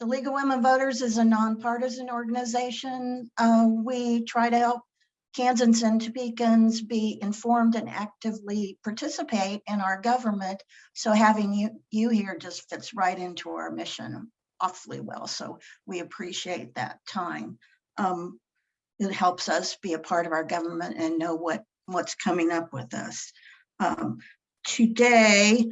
the League of Women Voters is a nonpartisan organization. Uh, we try to help Kansans and Topekans be informed and actively participate in our government. So having you, you here just fits right into our mission awfully well. So we appreciate that time. Um, it helps us be a part of our government and know what, what's coming up with us. Um, today,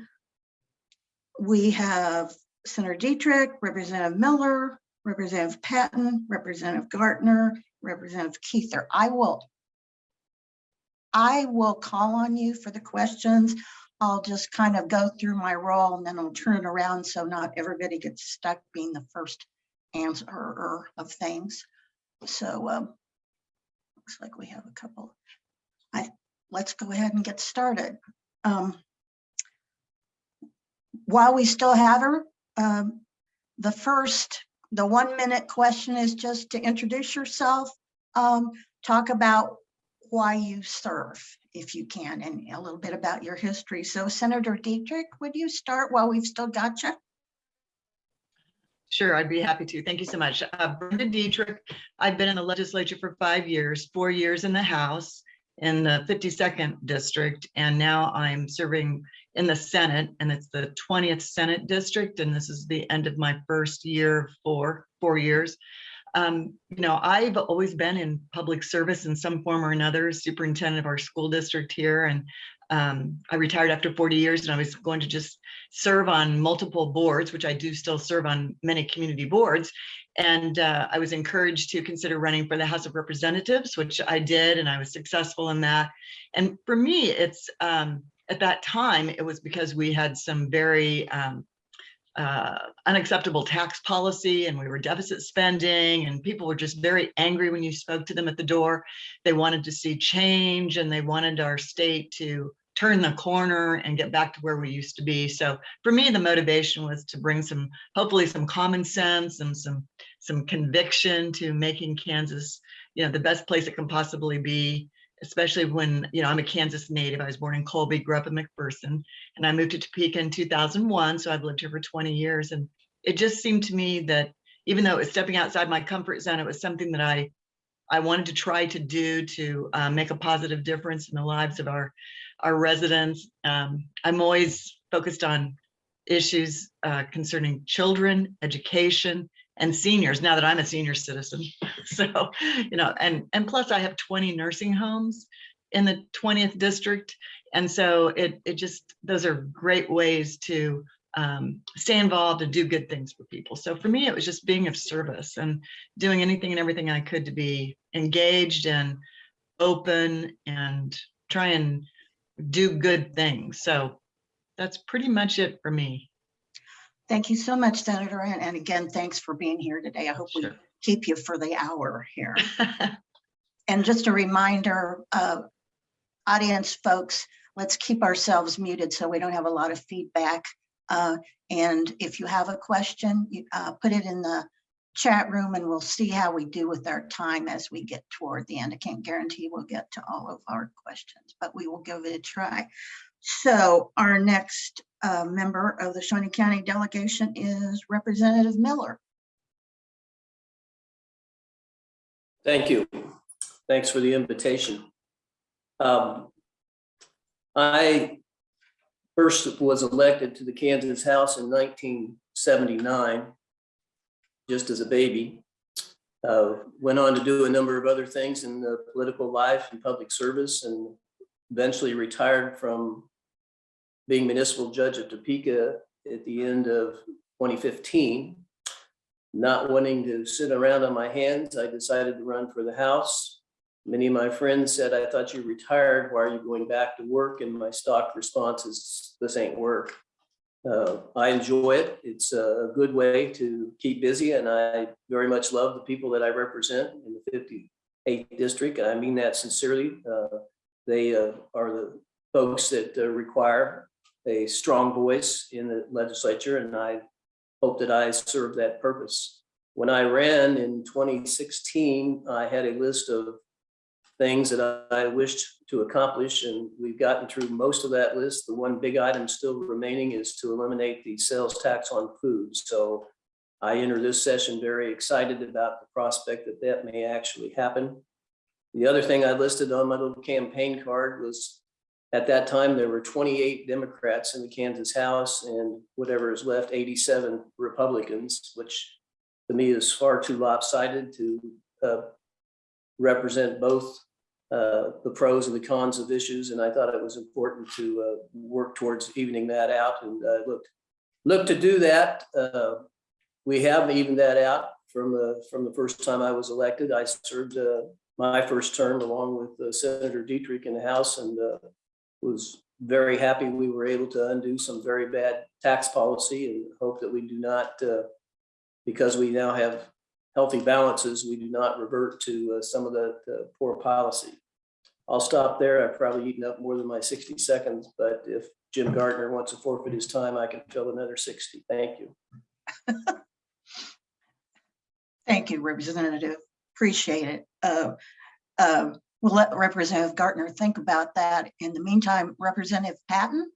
we have Senator Dietrich, Representative Miller, Representative Patton, Representative Gartner, Representative Kuether. I will I will call on you for the questions. I'll just kind of go through my role and then I'll turn it around so not everybody gets stuck being the first answerer of things. So um, looks like we have a couple. I let's go ahead and get started. Um, while we still have her, um, the first, the one minute question is just to introduce yourself, um, talk about why you serve, if you can, and a little bit about your history. So Senator Dietrich, would you start while we've still got you? Sure, I'd be happy to. Thank you so much. Uh, Brenda Dietrich, I've been in the legislature for five years, four years in the House in the 52nd district, and now I'm serving in the Senate, and it's the 20th Senate district, and this is the end of my first year for four years. Um, you know, I've always been in public service in some form or another, superintendent of our school district here, and um, I retired after 40 years and I was going to just serve on multiple boards, which I do still serve on many community boards. And uh, I was encouraged to consider running for the House of Representatives, which I did, and I was successful in that. And for me, it's um, at that time, it was because we had some very um, uh, unacceptable tax policy and we were deficit spending and people were just very angry when you spoke to them at the door. They wanted to see change and they wanted our state to turn the corner and get back to where we used to be. So for me, the motivation was to bring some, hopefully some common sense and some, some conviction to making Kansas, you know, the best place it can possibly be especially when, you know, I'm a Kansas native. I was born in Colby, grew up in McPherson, and I moved to Topeka in 2001. So I've lived here for 20 years. And it just seemed to me that even though it was stepping outside my comfort zone, it was something that I, I wanted to try to do to uh, make a positive difference in the lives of our, our residents. Um, I'm always focused on issues uh, concerning children, education, and seniors now that I'm a senior citizen. So, you know, and, and plus I have 20 nursing homes in the 20th district. And so it, it just, those are great ways to um, stay involved and do good things for people. So for me, it was just being of service and doing anything and everything I could to be engaged and open and try and do good things. So that's pretty much it for me. Thank you so much, Senator. And, and again, thanks for being here today. I hope we keep you for the hour here. And just a reminder, uh, audience folks, let's keep ourselves muted so we don't have a lot of feedback. Uh, and if you have a question, you, uh, put it in the chat room and we'll see how we do with our time as we get toward the end. I can't guarantee we'll get to all of our questions, but we will give it a try. So our next uh, member of the Shawnee County delegation is Representative Miller. Thank you. Thanks for the invitation. Um, I first was elected to the Kansas House in 1979, just as a baby. Uh, Went on to do a number of other things in the political life and public service and eventually retired from being municipal judge of Topeka at the end of 2015 not wanting to sit around on my hands, I decided to run for the House. Many of my friends said, I thought you retired. Why are you going back to work? And my stock response is, this ain't work. Uh, I enjoy it. It's a good way to keep busy and I very much love the people that I represent in the 58th district. And I mean that sincerely. Uh, They uh, are the folks that uh, require a strong voice in the legislature and I hope that I serve that purpose. When I ran in 2016, I had a list of things that I wished to accomplish, and we've gotten through most of that list. The one big item still remaining is to eliminate the sales tax on food. So I enter this session very excited about the prospect that that may actually happen. The other thing I listed on my little campaign card was, at that time, there were twenty-eight Democrats in the Kansas House and whatever is left, eighty-seven Republicans, which to me is far too lopsided to uh, represent both uh, the pros and the cons of issues, and I thought it was important to uh, work towards evening that out and looked, look to do that. Uh, We have evened that out from from the first time I was elected. I served uh, my first term along with uh, Senator Dietrich in the House and was very happy we were able to undo some very bad tax policy and hope that we do not, uh, because we now have healthy balances, we do not revert to uh, some of the the poor policy. I'll stop there. I've probably eaten up more than my 60 seconds, but if Jim Gartner wants to forfeit his time, I can fill another 60. Thank you. Thank you, Representative. Appreciate it. Uh, uh, We'll let Representative Gartner think about that. In the meantime, Representative Patton?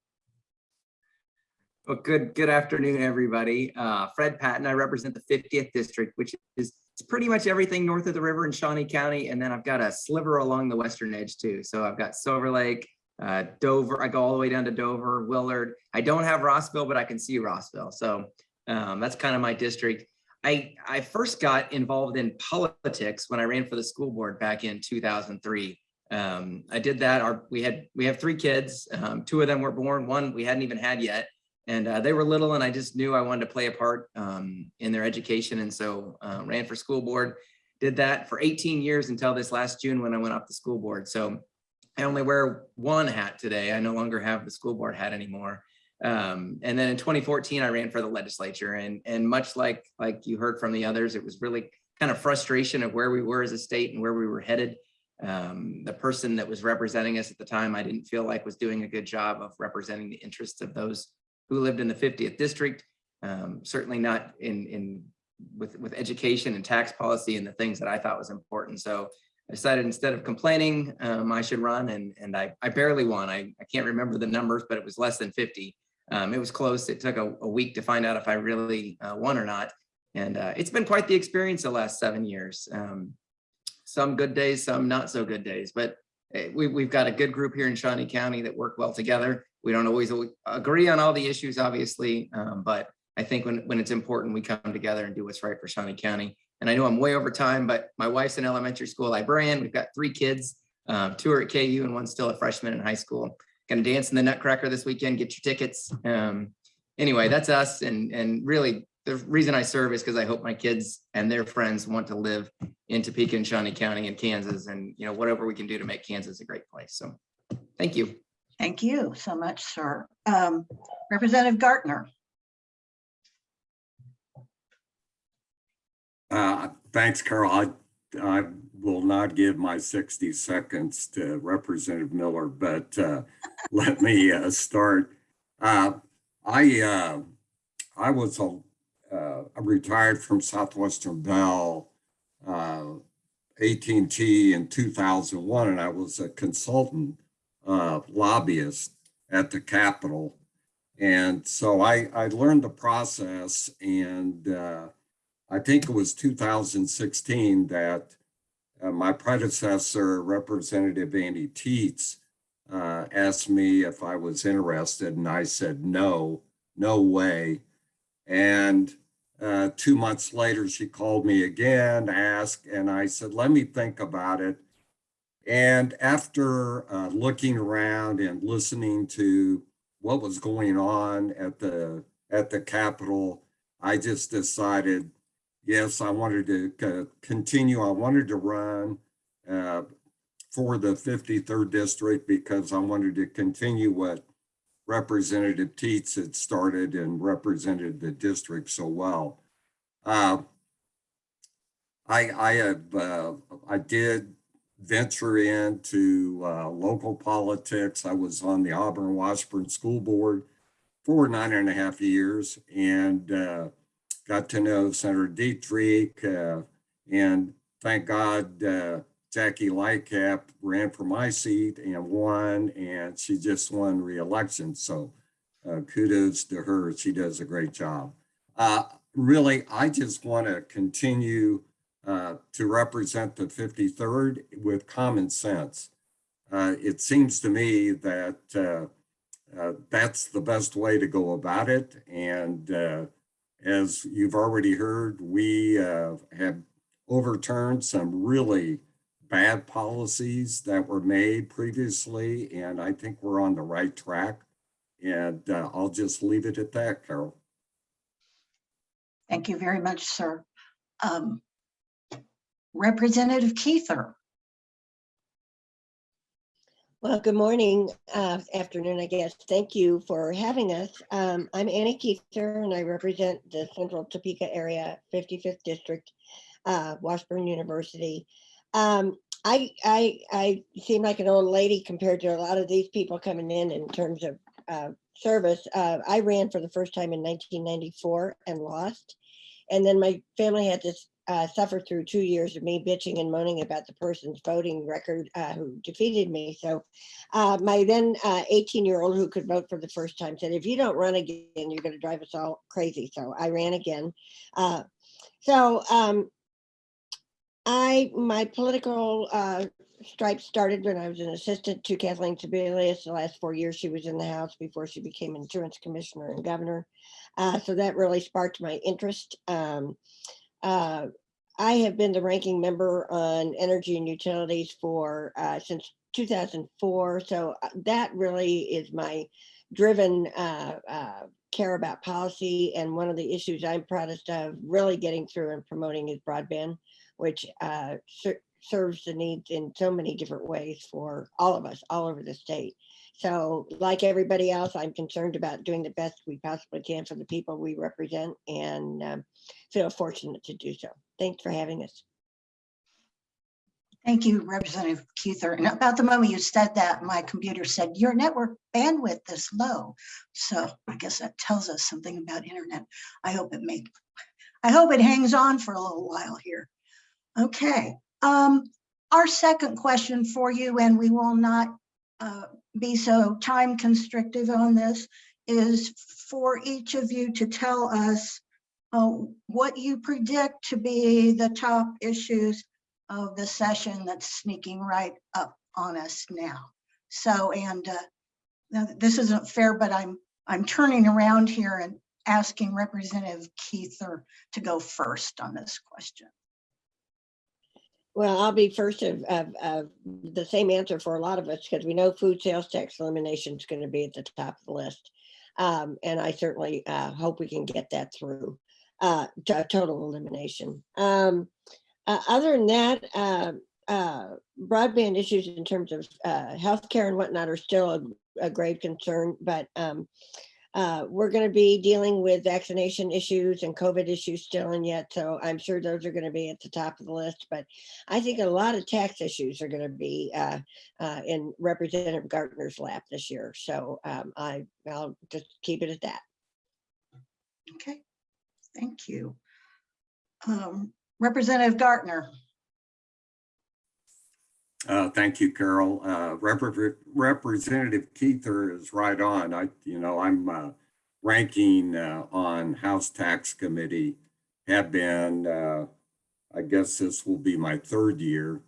Well, good, good afternoon, everybody. Uh, Fred Patton, I represent the fiftieth district, which is pretty much everything north of the river in Shawnee County. And then I've got a sliver along the western edge too. So I've got Silver Lake, uh, Dover, I go all the way down to Dover, Willard. I don't have Rossville, but I can see Rossville. So um, that's kind of my district. I, I first got involved in politics when I ran for the school board back in 2003. Um, I did that. Our, we had, we have three kids. Um, two of them were born, one we hadn't even had yet and uh, they were little and I just knew I wanted to play a part um, in their education. And so uh, ran for school board, did that for 18 years until this last June when I went off the school board. So I only wear one hat today. I no longer have the school board hat anymore. Um, and then in 2014, I ran for the legislature and, and much like, like you heard from the others, it was really kind of frustration of where we were as a state and where we were headed. Um, the person that was representing us at the time, I didn't feel like was doing a good job of representing the interests of those who lived in the 50th district, um, certainly not in, in with, with education and tax policy and the things that I thought was important. So I decided instead of complaining, um, I should run and, and I, I barely won. I, I can't remember the numbers, but it was less than 50. Um, it was close. It took a, a, week to find out if I really uh, won or not. And uh, it's been quite the experience the last seven years. Um, some good days, some not so good days, but eh, we, we've got a good group here in Shawnee County that work well together we don't always agree on all the issues, obviously, um, but I think when, when it's important, we come together and do what's right for Shawnee County. And I know I'm way over time, but my wife's an elementary school librarian. We've got three kids, um, two are at KU and one's still a freshman in high school. Gonna dance in the Nutcracker this weekend, get your tickets. Um, anyway, that's us. And, and really the reason I serve is because I hope my kids and their friends want to live in Topeka and Shawnee County and Kansas and, you know, whatever we can do to make Kansas a great place. So thank you. Thank you so much, sir. Um, Representative Gartner. Uh, thanks, Carol. I, I will not give my 60 seconds to Representative Miller, but uh, let me uh, start. Uh, I uh, I was a, uh, retired from Southwestern Bell AT&T in 2001, and I was a consultant uh, lobbyist at the Capitol. And so I, I learned the process and uh, I think it was 2016 that uh, my predecessor, Representative Annie Tietze, uh, asked me if I was interested and I said, no, no way. And uh, two months later, she called me again, asked, and I said, let me think about it. And after uh, looking around and listening to what was going on at the at the Capitol, I just decided, yes, I wanted to continue. I wanted to run uh, for the 53rd district because I wanted to continue what Representative Tietze had started and represented the district so well. Uh, I I have uh, I did venture into uh, local politics. I was on the Auburn Washburn School Board for nine and a half years and uh, got to know Senator Dietrich. Uh, and thank God, uh, Jackie Lightcap ran for my seat and won, and she just won re-election. So uh, kudos to her. She does a great job. Uh, really, I just want to continue uh, to represent the 53rd with common sense. Uh, It seems to me that that's the best way to go about it. And as you've already heard, we uh, have overturned some really bad policies that were made previously, and I think we're on the right track. And uh, I'll just leave it at that, Carol. Thank you very much, sir. Um, Representative Kuether. Well, good morning, uh, afternoon, I guess. Thank you for having us. Um, I'm Annie Kuether and I represent the Central Topeka area, 55th District, uh, Washburn University. Um, I, I, I seem like an old lady compared to a lot of these people coming in in terms of, uh, service. Uh, I ran for the first time in 1994 and lost. And then my family had to uh, suffer through two years of me bitching and moaning about the person's voting record uh, who defeated me. So uh, my then 18 year old who could vote for the first time said, if you don't run again, you're going to drive us all crazy. So I ran again. Uh, so um, I, my political uh, stripe started when I was an assistant to Kathleen Sebelius. The last four years she was in the House before she became insurance commissioner and governor. Uh, so that really sparked my interest. Um, uh, I have been the ranking member on energy and utilities for uh, since 2004. So uh, that really is my driven uh, uh, care about policy. And one of the issues I'm proudest of really getting through and promoting is broadband, which uh, ser serves the needs in so many different ways for all of us all over the state. So like everybody else, I'm concerned about doing the best we possibly can for the people we represent and um, feel fortunate to do so. Thanks for having us. Thank you, Representative Kuether. And about the moment you said that, my computer said your network bandwidth is low. So I guess that tells us something about internet. I hope it make, I hope it hangs on for a little while here. Okay, um, our second question for you, and we will not uh, be so time constrictive on this, is for each of you to tell us uh, what you predict to be the top issues of the session that's sneaking right up on us now. So, and uh, this isn't fair, but I'm I'm turning around here and asking Representative Kuether to go first on this question. Well, I'll be first of, of, of the same answer for a lot of us because we know food sales tax elimination is going to be at the top of the list. Um, and I certainly uh, hope we can get that through uh, to total elimination. Um, uh, other than that, uh, uh, broadband issues in terms of uh, healthcare and whatnot are still a, a grave concern, but um, uh, we're going to be dealing with vaccination issues and COVID issues still and yet, so I'm sure those are going to be at the top of the list. But I think a lot of tax issues are going to be uh, uh, in Representative Gartner's lap this year. So um, I, I'll just keep it at that. Okay, thank you. Um, Representative Gartner. Uh, thank you, Carol. Uh, Repre- Representative Kuether is right on. I, you know, I'm uh, ranking uh, on House Tax Committee, have been, uh, I guess this will be my third year.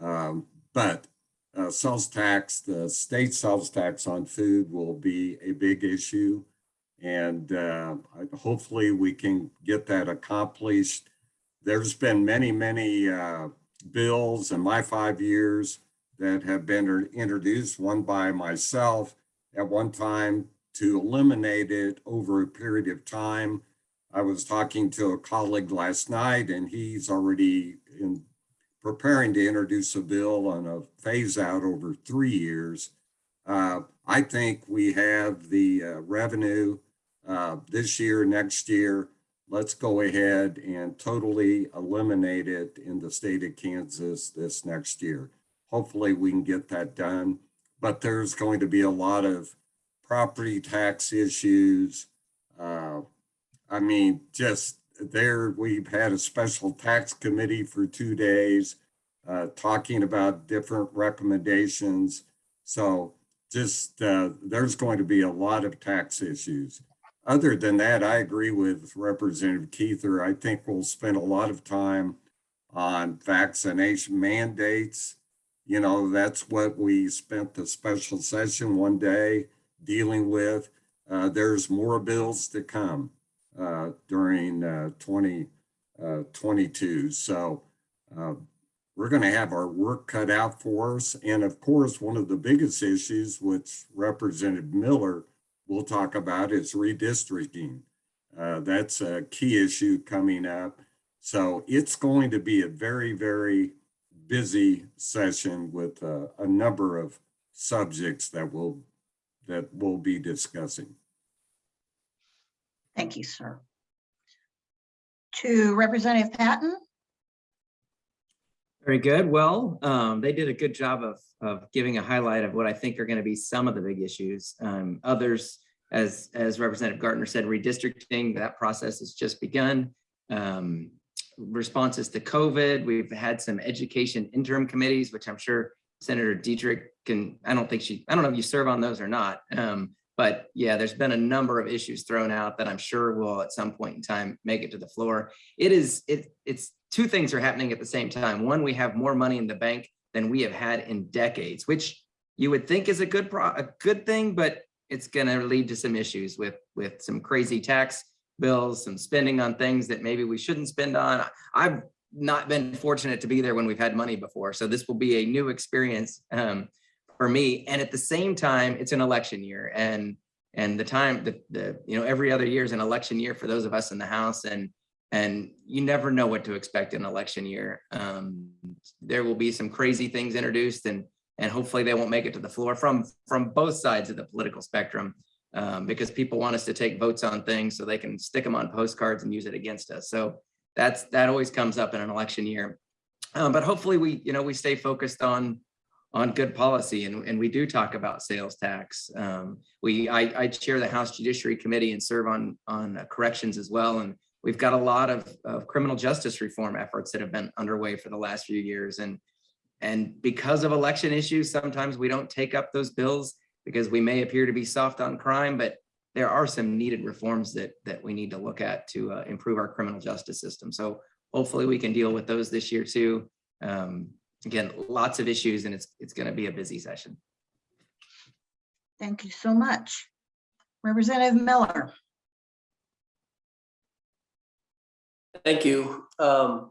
Um, but uh, sales tax, the state sales tax on food will be a big issue. And hopefully we can get that accomplished. There's been many, many bills in my five years that have been introduced, one by myself at one time to eliminate it over a period of time. I was talking to a colleague last night and he's already in preparing to introduce a bill on a phase out over three years. Uh, I think we have the uh, revenue uh, this year, next year, let's go ahead and totally eliminate it in the state of Kansas this next year. Hopefully we can get that done, but there's going to be a lot of property tax issues. Uh, I mean, just there, we've had a special tax committee for two days uh, talking about different recommendations. So just uh, there's going to be a lot of tax issues. Other than that, I agree with Representative Kuether. I think we'll spend a lot of time on vaccination mandates. You know, that's what we spent the special session one day dealing with. Uh, there's more bills to come uh, during uh, 2022. So uh, we're going to have our work cut out for us. And of course, one of the biggest issues, which Representative Miller will talk about, is redistricting. Uh, that's a key issue coming up. So it's going to be a very, very busy session with uh, a number of subjects that we'll, that we'll be discussing. Thank you, sir. To Representative Patton? Very good. Well, um, they did a good job of, of giving a highlight of what I think are going to be some of the big issues. Um, others, as, as Representative Gartner said, redistricting, that process has just begun. Um, responses to COVID, we've had some education interim committees, which I'm sure Senator Dietrich can, I don't think she, I don't know if you serve on those or not. Um, but yeah, there's been a number of issues thrown out that I'm sure will at some point in time make it to the floor. It is, it, it's two things are happening at the same time. One, we have more money in the bank than we have had in decades, which you would think is a good a good thing, but it's going to lead to some issues with with some crazy tax bills, some spending on things that maybe we shouldn't spend on. I've not been fortunate to be there when we've had money before, so this will be a new experience um, for me. And at the same time, it's an election year, and and the time the the you know every other year is an election year for those of us in the House, and and you never know what to expect in election year. Um, there will be some crazy things introduced and and hopefully they won't make it to the floor from from both sides of the political spectrum um, because people want us to take votes on things so they can stick them on postcards and use it against us. So that's that always comes up in an election year. Um, but hopefully we, you know, we stay focused on on good policy and, and we do talk about sales tax. Um, we I, I chair the House Judiciary Committee and serve on on corrections as well. And we've got a lot of, of criminal justice reform efforts that have been underway for the last few years. And and because of election issues, sometimes we don't take up those bills because we may appear to be soft on crime, but there are some needed reforms that that we need to look at to uh, improve our criminal justice system. So hopefully we can deal with those this year too. Um, again, lots of issues and it's it's going to be a busy session. Thank you so much. Representative Miller? Thank you. Um,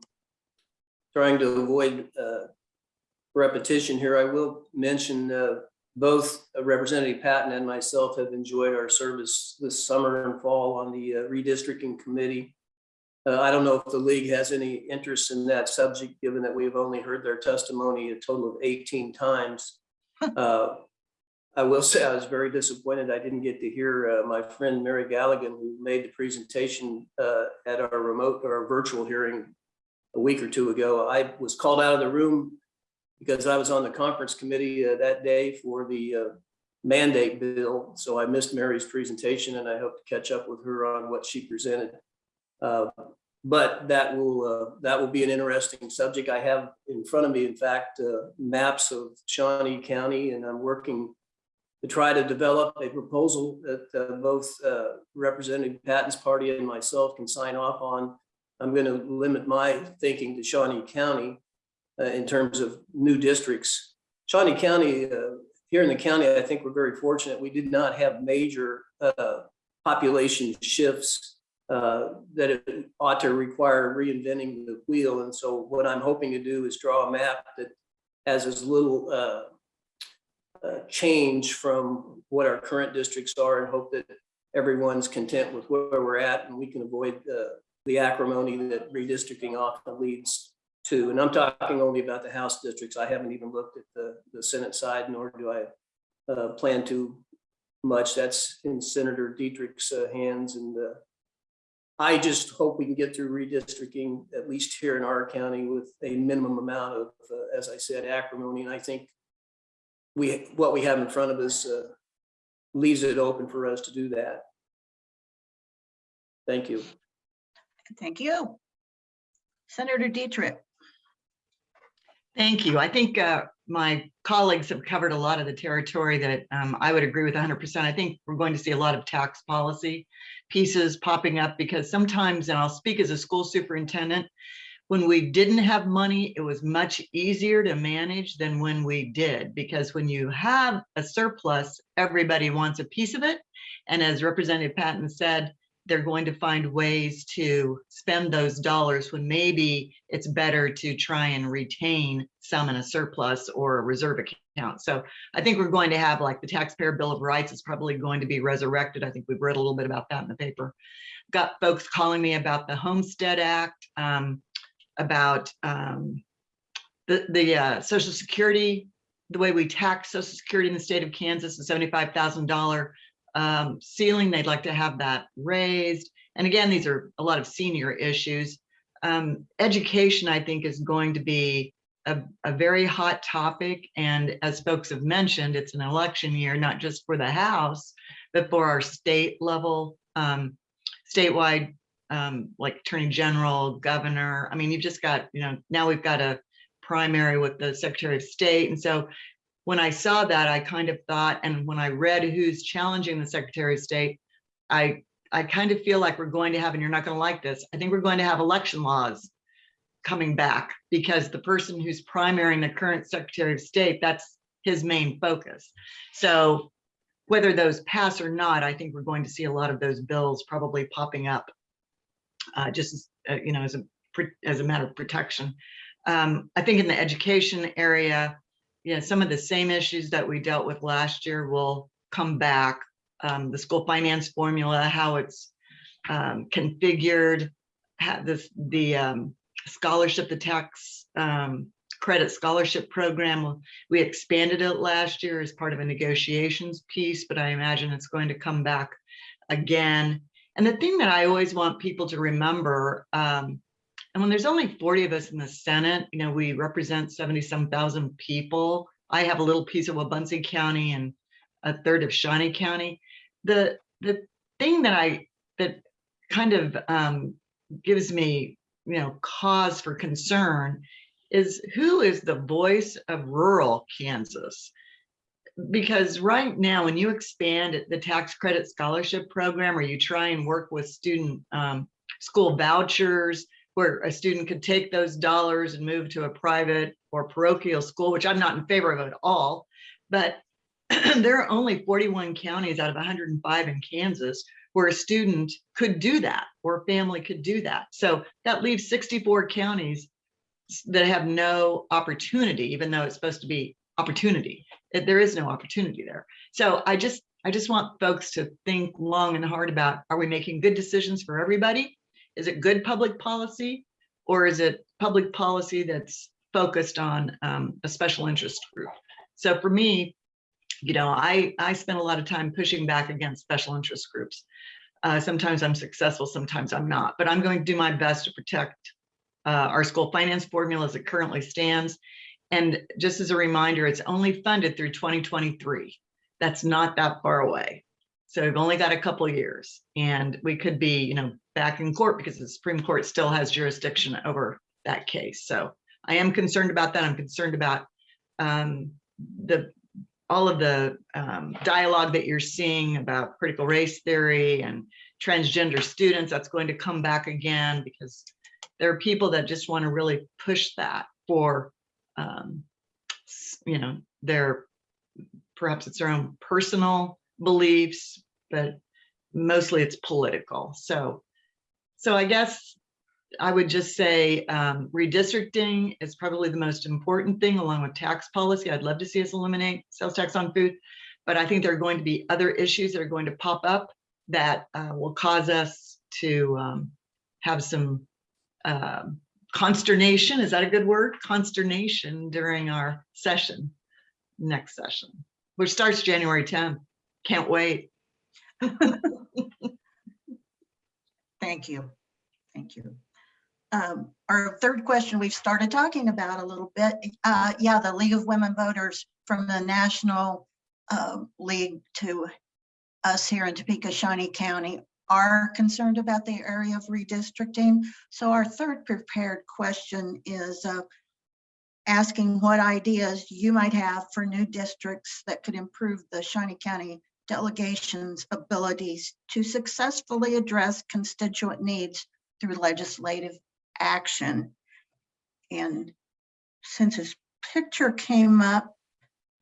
Trying to avoid uh, repetition here, I will mention uh, both Representative Patton and myself have enjoyed our service this summer and fall on the uh, redistricting committee. Uh, I don't know if the league has any interest in that subject, given that we've only heard their testimony a total of 18 times. Uh, I will say I was very disappointed. I didn't get to hear uh, my friend Mary Galligan, who made the presentation uh, at our remote or virtual hearing a week or two ago. I was called out of the room because I was on the conference committee uh, that day for the uh, mandate bill. So I missed Mary's presentation and I hope to catch up with her on what she presented. Uh, But that will, uh, that will be an interesting subject. I have in front of me, in fact, maps of Shawnee County and I'm working to try to develop a proposal that uh, both uh, Representative Patton's party and myself can sign off on. I'm going to limit my thinking to Shawnee County uh, in terms of new districts. Shawnee County, uh, here in the county, I think we're very fortunate. We did not have major uh, population shifts uh, that ought to require reinventing the wheel. And so what I'm hoping to do is draw a map that has as little change from what our current districts are and hope that everyone's content with where we're at and we can avoid uh, the acrimony that redistricting often leads to. And I'm talking only about the House districts. I haven't even looked at the, the Senate side, nor do I uh, plan to much. That's in Senator Dietrich's uh, hands. And uh, I just hope we can get through redistricting, at least here in our county, with a minimum amount of, uh, as I said, acrimony. And I think we, what we have in front of us uh, leaves it open for us to do that. Thank you. Thank you. Senator Dietrich? Thank you. I think uh, my colleagues have covered a lot of the territory that um, I would agree with hundred percent. I think we're going to see a lot of tax policy pieces popping up because sometimes, and I'll speak as a school superintendent, when we didn't have money, it was much easier to manage than when we did, because when you have a surplus, everybody wants a piece of it. And as Representative Patton said, they're going to find ways to spend those dollars when maybe it's better to try and retain some in a surplus or a reserve account. So I think we're going to have like the taxpayer bill of rights is probably going to be resurrected. I think we've read a little bit about that in the paper. Got folks calling me about the Homestead Act, um, about um, the, the uh, social security, the way we tax social security in the state of Kansas, the $75,000 um, ceiling, they'd like to have that raised. And again, these are a lot of senior issues. Um, education, I think, is going to be a, a very hot topic. And as folks have mentioned, it's an election year, not just for the House, but for our state level, um, statewide, um, like Attorney General, Governor. I mean, you've just got, you know, now we've got a primary with the Secretary of State. And so when I saw that, I kind of thought, and when I read who's challenging the Secretary of State, I I kind of feel like we're going to have, and you're not going to like this, I think we're going to have election laws coming back because the person who's primarying the current Secretary of State, that's his main focus. So whether those pass or not, I think we're going to see a lot of those bills probably popping up uh, just as, uh, you know, as a as a matter of protection. Um, I think in the education area, yeah, some of the same issues that we dealt with last year will come back. Um, the school finance formula, how it's um, configured, how this, the um, scholarship, the tax um, credit scholarship program. We expanded it last year as part of a negotiations piece, but I imagine it's going to come back again. And the thing that I always want people to remember, um, and when there's only 40 of us in the Senate, you know, we represent 70 some people. I have a little piece of Wabaunsee County and a third of Shawnee County. The the thing that I that kind of um, gives me, you know, cause for concern is who is the voice of rural Kansas? Because right now, when you expand the tax credit scholarship program, or you try and work with student um, school vouchers, where a student could take those dollars and move to a private or parochial school, which I'm not in favor of at all. But there are only 41 counties out of 105 in Kansas where a student could do that or a family could do that. So that leaves 64 counties that have no opportunity, even though it's supposed to be opportunity. It- There is no opportunity there. So I just I just want folks to think long and hard about, are we making good decisions for everybody? Is it good public policy? Or is it public policy that's focused on um, a special interest group? So for me, you know, I, I spend a lot of time pushing back against special interest groups. Uh, sometimes I'm successful, sometimes I'm not, but I'm going to do my best to protect uh, our school finance formula as it currently stands. And just as a reminder, it's only funded through 2023. That's not that far away. So we've only got a couple years and we could be, you know, back in court because the Supreme Court still has jurisdiction over that case. So I am concerned about that. I'm concerned about um, the all of the um, dialogue that you're seeing about critical race theory and transgender students. That's going to come back again because there are people that just want to really push that for, um, you know, their perhaps it's their own personal beliefs, but mostly it's political. So, so I guess I would just say um, redistricting is probably the most important thing along with tax policy. I'd love to see us eliminate sales tax on food, but I think there are going to be other issues that are going to pop up that uh, will cause us to um, have some um, consternation. Is that a good word? Consternation during our session, next session, which starts January 10th. Can't wait. Thank you. Thank you. Um, Our third question, we've started talking about a little bit. Uh, Yeah, the League of Women Voters from the National uh, League to us here in Topeka, Shawnee County are concerned about the area of redistricting. So our third prepared question is, uh, asking what ideas you might have for new districts that could improve the Shawnee County delegation's abilities to successfully address constituent needs through legislative action. And since his picture came up,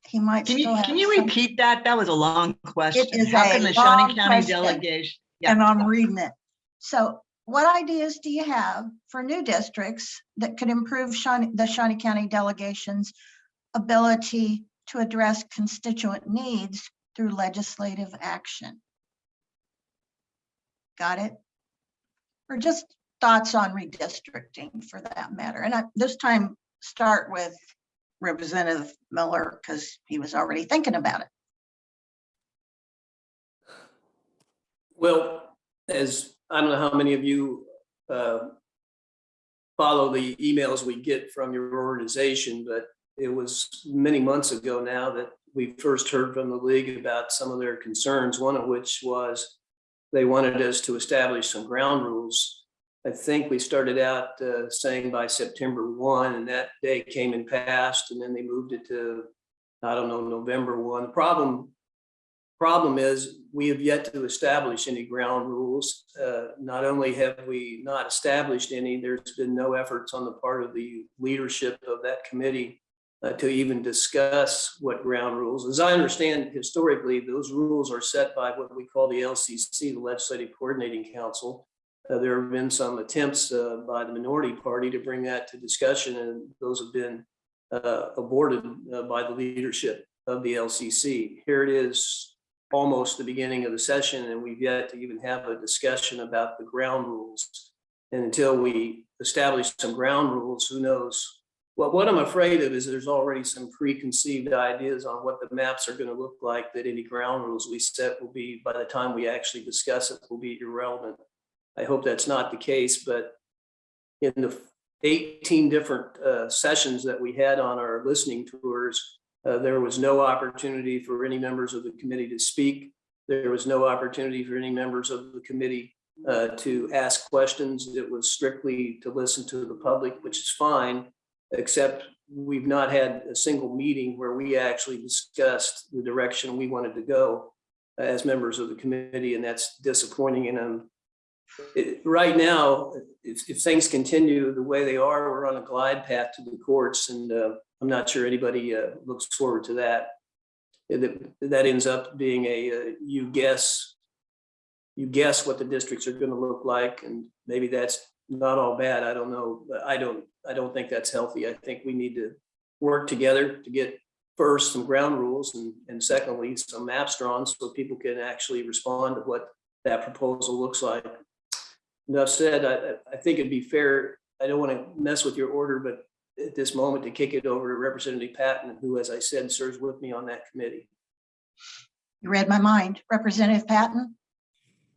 he might Can you, can you repeat that? That was a long question. is How can the Shawnee County question. delegation? Yeah. and I'm reading it. So what ideas do you have for new districts that could improve Shawnee, the Shawnee County delegation's ability to address constituent needs through legislative action? Got it? Or just thoughts on redistricting for that matter. And I, this time, start with Representative Miller because he was already thinking about it. Well, as, I don't know how many of you uh, follow the emails we get from your organization, but it was many months ago now that we first heard from the league about some of their concerns, one of which was they wanted us to establish some ground rules. I think we started out uh, saying by September 1, and that day came and passed, and then they moved it to, I don't know, November 1. The problem The problem is, we have yet to establish any ground rules. Uh, Not only have we not established any, there's been no efforts on the part of the leadership of that committee uh, to even discuss what ground rules. As I understand historically, those rules are set by what we call the LCC, the Legislative Coordinating Council. Uh, There have been some attempts uh, by the minority party to bring that to discussion, and those have been uh, aborted uh, by the leadership of the LCC. Here it is, almost the beginning of the session, and we've yet to even have a discussion about the ground rules. And until we establish some ground rules, who knows? Well, what I'm afraid of is there's already some preconceived ideas on what the maps are gonna look like, that any ground rules we set will be, by the time we actually discuss it, will be irrelevant. I hope that's not the case, but in the 18 different uh, sessions that we had on our listening tours, uh, There was no opportunity for any members of the committee to speak. There was no opportunity for any members of the committee uh, to ask questions. It was strictly to listen to the public, which is fine, except we've not had a single meeting where we actually discussed the direction we wanted to go as members of the committee, and that's disappointing. And um, it- right now, if, if things continue the way they are, we're on a glide path to the courts, and uh, I'm not sure anybody uh, looks forward to that. That, that ends up being a, uh, you guess, you guess what the districts are gonna look like, and maybe that's not all bad, I don't know, I don't, I don't think that's healthy. I think we need to work together to get first some ground rules and, and secondly, some maps drawn so people can actually respond to what that proposal looks like. Enough said, I, I think it'd be fair, I don't want to mess with your order, but at this moment to kick it over to Representative Patton, who, as I said, serves with me on that committee. You read my mind. Representative Patton?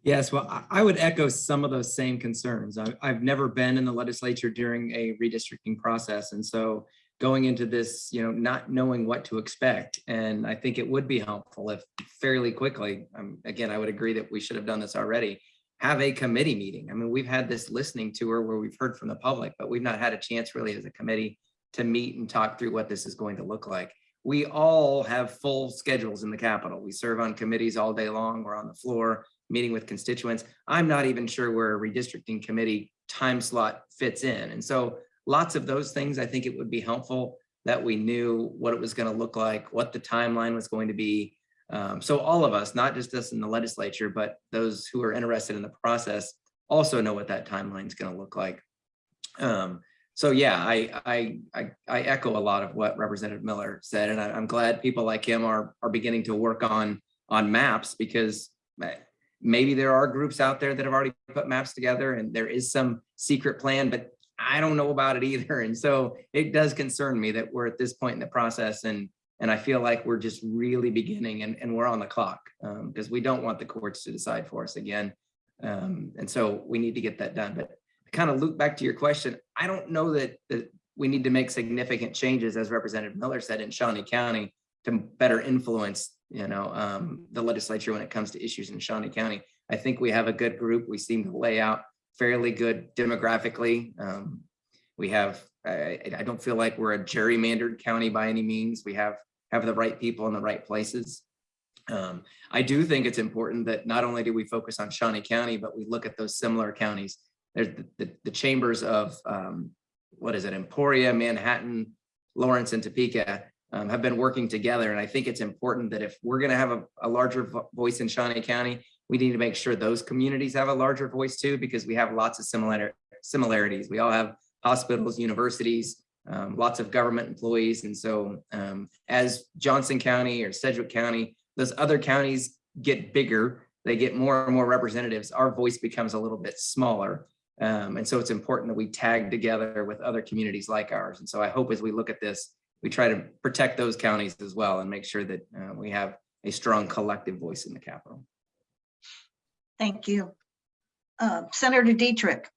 Yes, well, I- I would echo some of those same concerns. I- I've never been in the legislature during a redistricting process. And so going into this, you know, not knowing what to expect. And I think it would be helpful if fairly quickly, um, again, I would agree that we should have done this already, have a committee meeting. I mean, we've had this listening tour where we've heard from the public, but we've not had a chance really as a committee to meet and talk through what this is going to look like. We all have full schedules in the Capitol. We serve on committees all day long. We're on the floor meeting with constituents. I'm not even sure where a redistricting committee time slot fits in. And so lots of those things, I think it would be helpful that we knew what it was going to look like, what the timeline was going to be. Um, so all of us, not just us in the legislature, but those who are interested in the process also know what that timeline is going to look like. Um, so yeah, I, I, I, I echo a lot of what Representative Miller said, and I, I'm glad people like him are, are beginning to work on, on maps because maybe there are groups out there that have already put maps together and there is some secret plan, but I don't know about it either. And so it does concern me that we're at this point in the process and, and I feel like we're just really beginning and, and we're on the clock um, because we don't want the courts to decide for us again. Um, and so we need to get that done. But kind of loop back to your question, I don't know that, that we need to make significant changes, as Representative Miller said, in Shawnee County to better influence, you know, um, the legislature when it comes to issues in Shawnee County. I think we have a good group. We seem to lay out fairly good demographically. Um, we have I, I don't feel like we're a gerrymandered county by any means. We have, have the right people in the right places. Um, I do think it's important that not only do we focus on Shawnee County, but we look at those similar counties. There's the, the, the chambers of, um, what is it, Emporia, Manhattan, Lawrence and Topeka um, have been working together. And I think it's important that if we're gonna have a, a larger vo- voice in Shawnee County, we need to make sure those communities have a larger voice too, because we have lots of similar similarities. We all have hospitals, universities, um, lots of government employees. And so um, as Johnson County or Sedgwick County, those other counties get bigger, they get more and more representatives, our voice becomes a little bit smaller. Um, and so it's important that we tag together with other communities like ours. And so I hope as we look at this, we try to protect those counties as well and make sure that uh, we have a strong collective voice in the capital. Thank you. Uh, Senator Dietrich,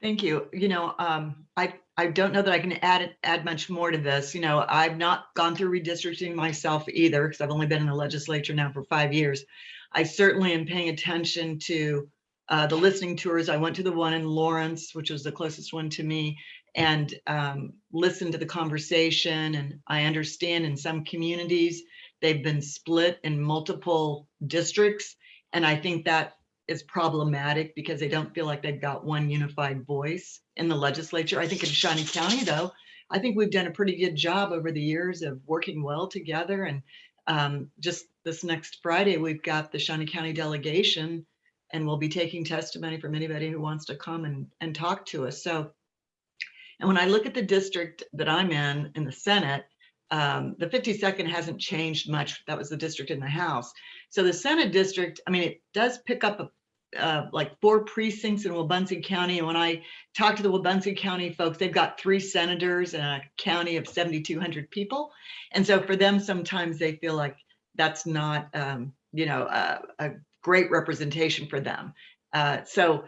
Thank you. You know, um, I, I don't know that I can add, add much more to this. You know, I've not gone through redistricting myself either, because I've only been in the legislature now for five years. I certainly am paying attention to uh, the listening tours. I went to the one in Lawrence, which was the closest one to me, and um, listened to the conversation. And I understand in some communities, they've been split in multiple districts. And I think that is problematic because they don't feel like they've got one unified voice in the legislature. I think in Shawnee County, though, I think we've done a pretty good job over the years of working well together. And um, just this next Friday, we've got the Shawnee County delegation, and we'll be taking testimony from anybody who wants to come and, and talk to us. So, and when I look at the district that I'm in, in the Senate, um, the 52nd hasn't changed much. That was the district in the House. So the Senate district, I mean, it does pick up a uh, like four precincts in Wabaunsee County. And when I talk to the Wabaunsee County folks, they've got three senators and a county of 7,200 people. And so for them, sometimes they feel like that's not, um, you know, a, a great representation for them. Uh, so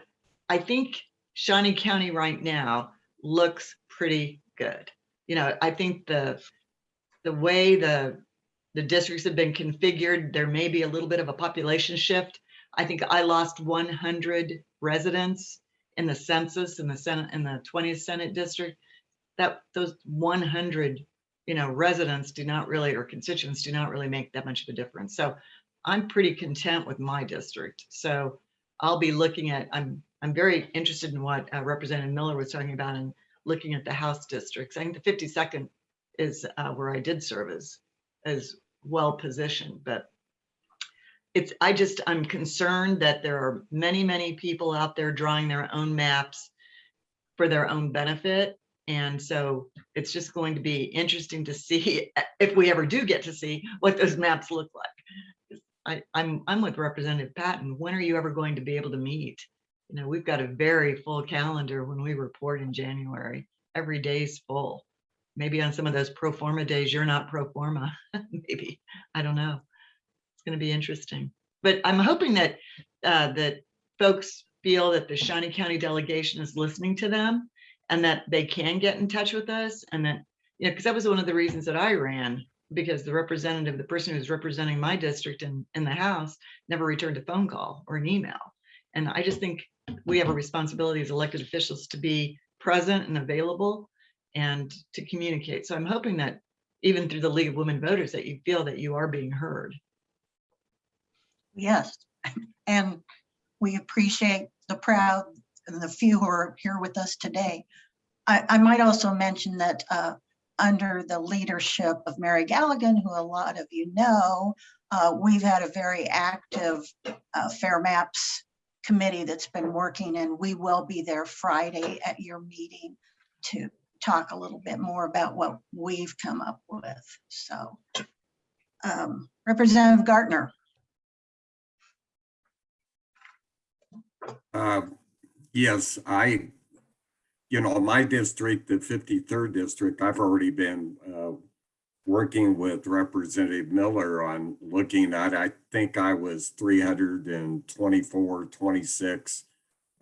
I think Shawnee County right now looks pretty good. You know, I think the the way the the districts have been configured, there may be a little bit of a population shift. I think I lost 100 residents in the census in the Senate in the 20th Senate district. That those 100, you know, residents do not really or constituents do not really make that much of a difference. So I'm pretty content with my district. So I'll be looking at. I'm I'm very interested in what uh, Representative Miller was talking about and looking at the House districts. I think the 52nd is uh, where I did serve as as well positioned, but it's, I just, I'm concerned that there are many, many people out there drawing their own maps for their own benefit. And so it's just going to be interesting to see if we ever do get to see what those maps look like. I, I'm, I'm with Representative Patton. When are you ever going to be able to meet? You know, we've got a very full calendar when we report in January. Every day's full. Maybe on some of those pro forma days, you're not pro forma. Maybe, I don't know it's going to be interesting. But I'm hoping that uh, that folks feel that the Shawnee County delegation is listening to them and that they can get in touch with us and that, you know, because that was one of the reasons that I ran because the representative, the person who's representing my district in, in the House never returned a phone call or an email. And I just think we have a responsibility as elected officials to be present and available and to communicate. So I'm hoping that even through the League of Women Voters that you feel that you are being heard. Yes. And we appreciate the proud and the few who are here with us today. I, I might also mention that uh, under the leadership of Mary Galligan, who a lot of you know, uh, we've had a very active uh, Fair Maps committee that's been working and we will be there Friday at your meeting to talk a little bit more about what we've come up with. So um, Representative Gartner. Uh, Yes, I, you know, my district, the 53rd district, I've already been uh, working with Representative Miller on looking at, I think I was 324, 26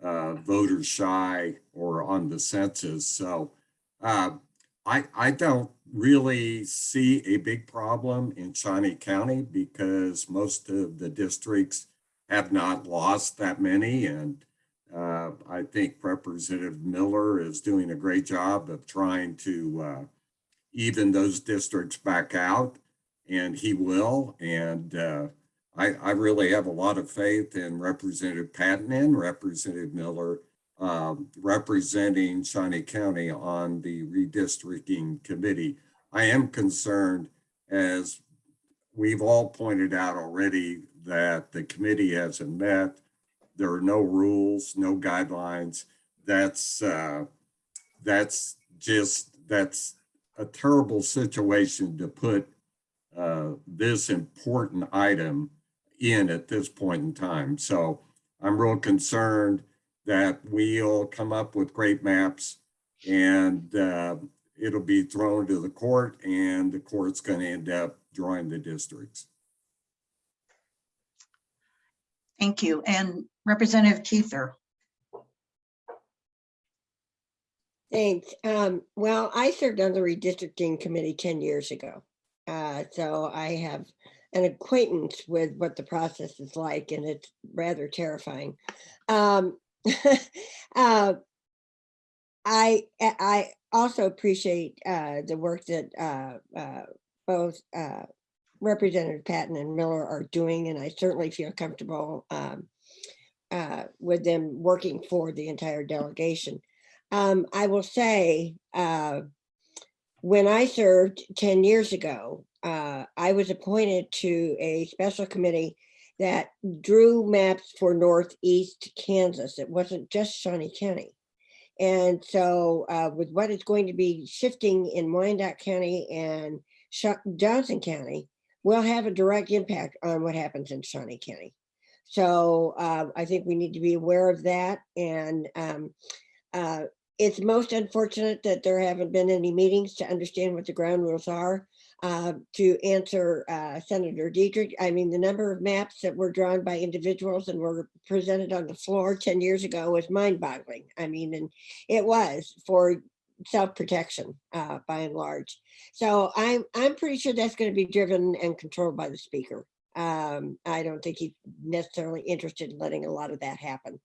uh, voters shy or on the census. So uh, I, I don't really see a big problem in Shawnee County because most of the districts have not lost that many and Uh, I think Representative Miller is doing a great job of trying to uh, even those districts back out, and he will. And uh, I, I really have a lot of faith in Representative Patton and Representative Miller um, representing Shawnee County on the redistricting committee. I am concerned, as we've all pointed out already, that the committee hasn't met. There are no rules, no guidelines. That's uh, that's just that's a terrible situation to put uh, this important item in at this point in time. So I'm real concerned that we'll come up with great maps and uh, it'll be thrown to the court and the court's going to end up drawing the districts. Thank you. And Representative Kuether. Thanks. Um, well, I served on the redistricting committee ten years ago. Uh, so I have an acquaintance with what the process is like and it's rather terrifying. Um, uh, I, I also appreciate, uh, the work that, uh, uh, both, uh, Representative Patton and Miller are doing, and I certainly feel comfortable, um, uh, with them working for the entire delegation. Um, I will say, uh, when I served ten years ago, uh, I was appointed to a special committee that drew maps for Northeast Kansas. It wasn't just Shawnee County. And so, uh, with what is going to be shifting in Wyandotte County and Johnson County, will have a direct impact on what happens in Shawnee County. So, uh, I think we need to be aware of that and, um, uh, it's most unfortunate that there haven't been any meetings to understand what the ground rules are. Uh, to answer uh, Senator Dietrich, I mean, the number of maps that were drawn by individuals and were presented on the floor 10 years ago was mind boggling. I mean, and it was for self-protection uh, by and large. So I'm, I'm pretty sure that's going to be driven and controlled by the speaker. Um, I don't think he's necessarily interested in letting a lot of that happen.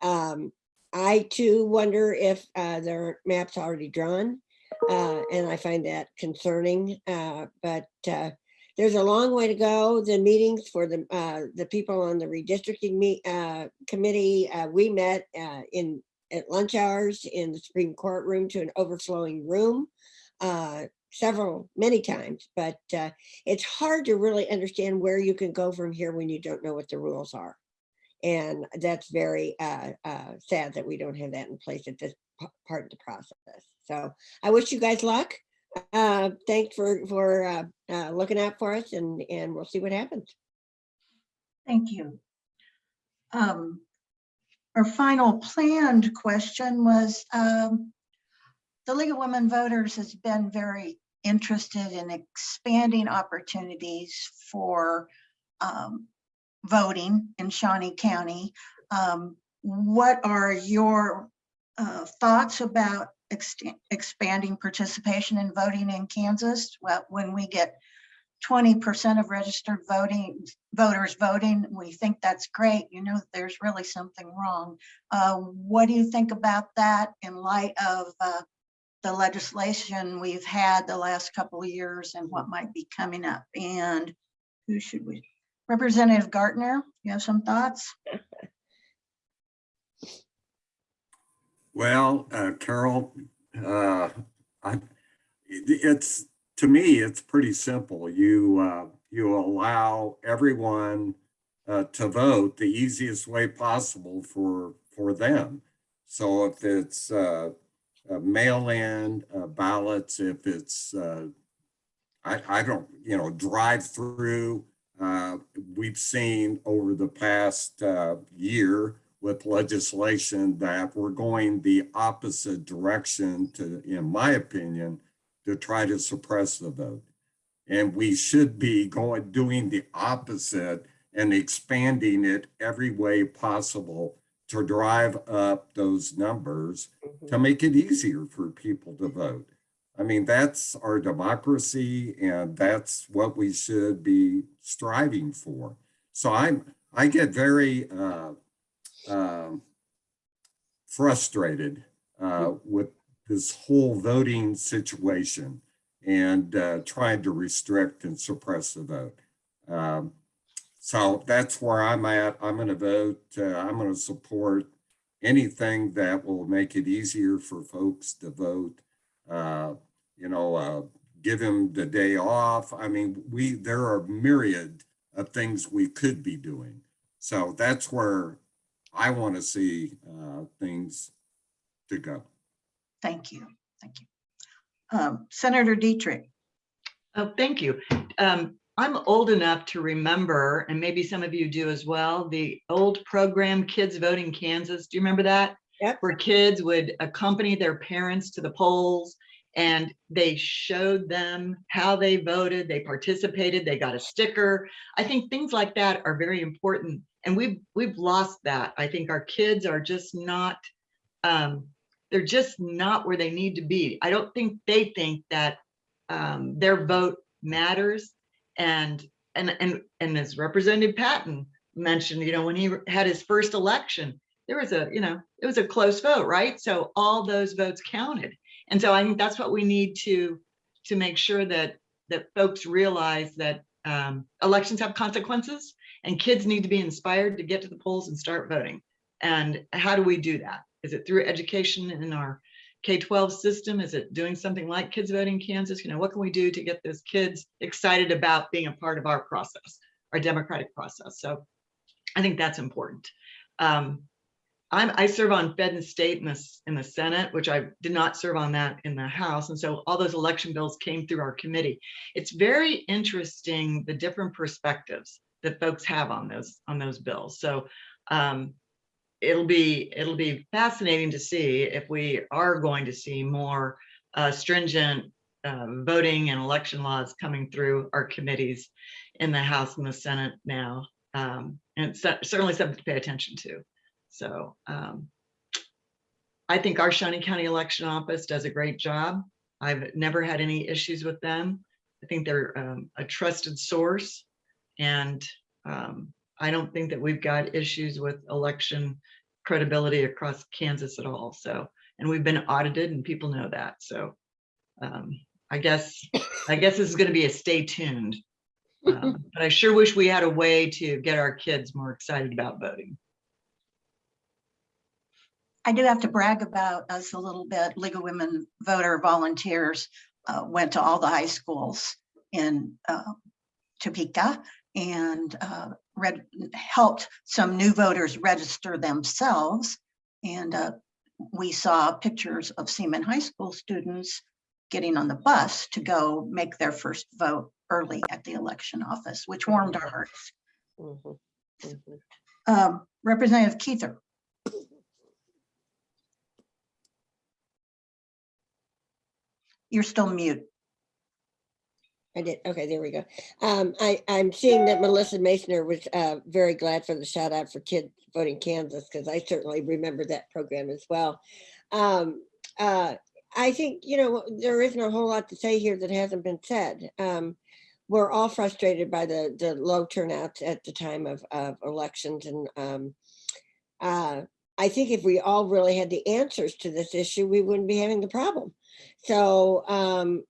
Um, I too wonder if uh, there are maps already drawn, uh, and I find that concerning. Uh, but uh, there's a long way to go. The meetings for the uh, the people on the redistricting meet, uh, committee, we met in at lunch hours in the Supreme Court room to an overflowing room. Uh, several many times but uh, it's hard to really understand where you can go from here when you don't know what the rules are and that's very uh, uh, sad that we don't have that in place at this part of the process. So I wish you guys luck. Uh, thanks for for uh, looking out for us, and and we'll see what happens. Thank you. Um, Our final planned question was, um, the League of Women Voters has been very interested in expanding opportunities for um, voting in Shawnee County. Um, What are your uh, thoughts about ext- expanding participation in voting in Kansas? Well, when we get twenty percent of registered voting, voters voting, we think that's great. You know, there's really something wrong. Uh, What do you think about that in light of uh, the legislation we've had the last couple of years and what might be coming up? And who should we, Representative Gartner, you have some thoughts? Well, uh, Carol, uh, I, it's, to me, it's pretty simple. You, uh, you allow everyone uh, to vote the easiest way possible for, for them. So if it's uh, mail-in uh, ballots, if it's, uh, I, I don't, you know, drive-through, uh, we've seen over the past year with legislation that we're going the opposite direction to, in my opinion, to try to suppress the vote. And we should be going, doing the opposite and expanding it every way possible to drive up those numbers to make it easier for people to vote. I mean, that's our democracy and that's what we should be striving for. So I'm, I get very, uh, um, frustrated uh, with this whole voting situation and uh, trying to restrict and suppress the vote. Um, so that's where I'm at. I'm going to vote. Uh, I'm going to support anything that will make it easier for folks to vote. Uh, you know, uh, give them the day off. I mean, we there are myriad of things we could be doing. So that's where I want to see uh, things to go. Thank you, thank you. Um, Senator Dietrich, Oh, thank you. Um, I'm old enough to remember, and maybe some of you do as well, the old program Kids Voting Kansas. Do you remember that? Yep. Where kids would accompany their parents to the polls and they showed them how they voted, they participated, they got a sticker. I think things like that are very important. And we've we've lost that. I think our kids are just not um, they're just not where they need to be. I don't think they think that um, their vote matters. And and and and as Representative Patton mentioned, you know, when he had his first election, there was a, you know, it was a close vote, right? So all those votes counted. And so I think that's what we need to to make sure that that folks realize that um, elections have consequences and kids need to be inspired to get to the polls and start voting. And how do we do that? Is it through education in our K-12 system? Is it doing something like Kids Voting Kansas? You know, what can we do to get those kids excited about being a part of our process, our democratic process? So I think that's important. Um, I'm, I serve on Fed and State in the, in the Senate, which I did not serve on that in the House. And so all those election bills came through our committee. It's very interesting, the different perspectives that folks have on those, on those bills. So um, it'll be, it'll be fascinating to see if we are going to see more uh, stringent uh, voting and election laws coming through our committees in the House and the Senate now. Um, and certainly something to pay attention to. So um, I think our Shawnee County Election Office does a great job. I've never had any issues with them. I think they're um, a trusted source. And um, I don't think that we've got issues with election credibility across Kansas at all. So, and we've been audited and people know that. So um, I guess, I guess this is going to be a stay tuned. Um, but I sure wish we had a way to get our kids more excited about voting. I do have to brag about us a little bit. League of Women Voter Volunteers uh, went to all the high schools in uh, Topeka and uh, read, helped some new voters register themselves. And uh, we saw pictures of Seaman High School students getting on the bus to go make their first vote early at the election office, which warmed our hearts. Mhm, mhm. Um, Representative Kuether. You're still mute. I did. Okay, there we go. Um, I, I'm seeing that Melissa Masoner was, uh, very glad for the shout out for Kids Voting Kansas, because I certainly remember that program as well. Um, uh, I think, you know, there isn't a whole lot to say here that hasn't been said. Um, we're all frustrated by the, the low turnouts at the time of, of elections and, um, uh, I think if we all really had the answers to this issue, we wouldn't be having the problem. So, um,